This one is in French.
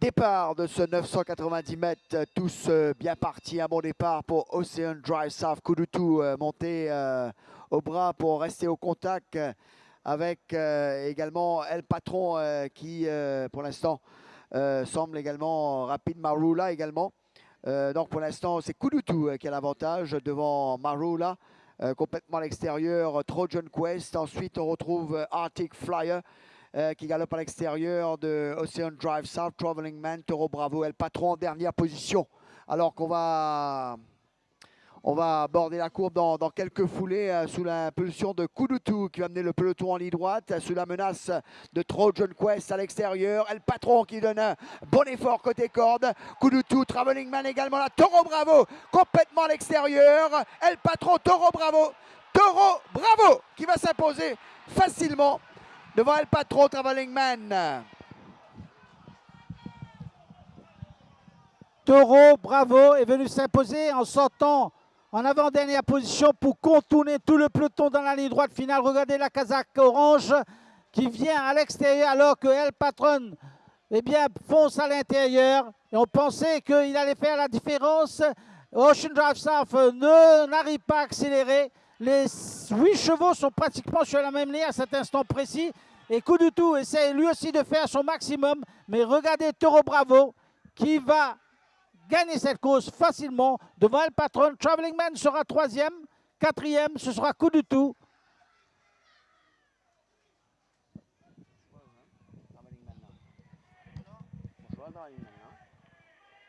Départ de ce 990 mètres, tous euh, bien partis. Un bon départ pour Ocean Drive South. Kudutu euh, monté euh, au bras pour rester au contact avec également El Patron qui, pour l'instant, semble également rapide. Marula également. donc pour l'instant, c'est Kudutu qui a l'avantage devant Marula. complètement à l'extérieur, Trojan Quest. Ensuite, on retrouve Arctic Flyer. Euh, qui galope à l'extérieur de Ocean Drive South, Traveling Man, Toro Bravo, El Patron en dernière position. Alors qu'on va, on va aborder la courbe dans, quelques foulées euh, sous l'impulsion de Kudutu qui va amener le peloton en ligne droite, sous la menace de Trojan Quest à l'extérieur. El Patron qui donne un bon effort côté corde. Kudutu, Traveling Man également là. Toro Bravo complètement à l'extérieur. El Patron, Toro Bravo. Toro Bravo qui va s'imposer facilement devant El Patron Traveling Man. Taureau, bravo, est venu s'imposer en sortant en avant-dernière position pour contourner tout le peloton dans la ligne droite finale. Regardez la casaque orange qui vient à l'extérieur alors que El Patron eh bien, fonce à l'intérieur. Et on pensait qu'il allait faire la différence. Ocean Drive South n'arrive pas à accélérer. Les huit chevaux sont pratiquement sur la même ligne à cet instant précis. Et coup essaie lui aussi de faire son maximum. Mais regardez Toro Bravo qui va gagner cette course facilement devant El Patron. Traveling Man sera troisième, quatrième, ce sera coup tout.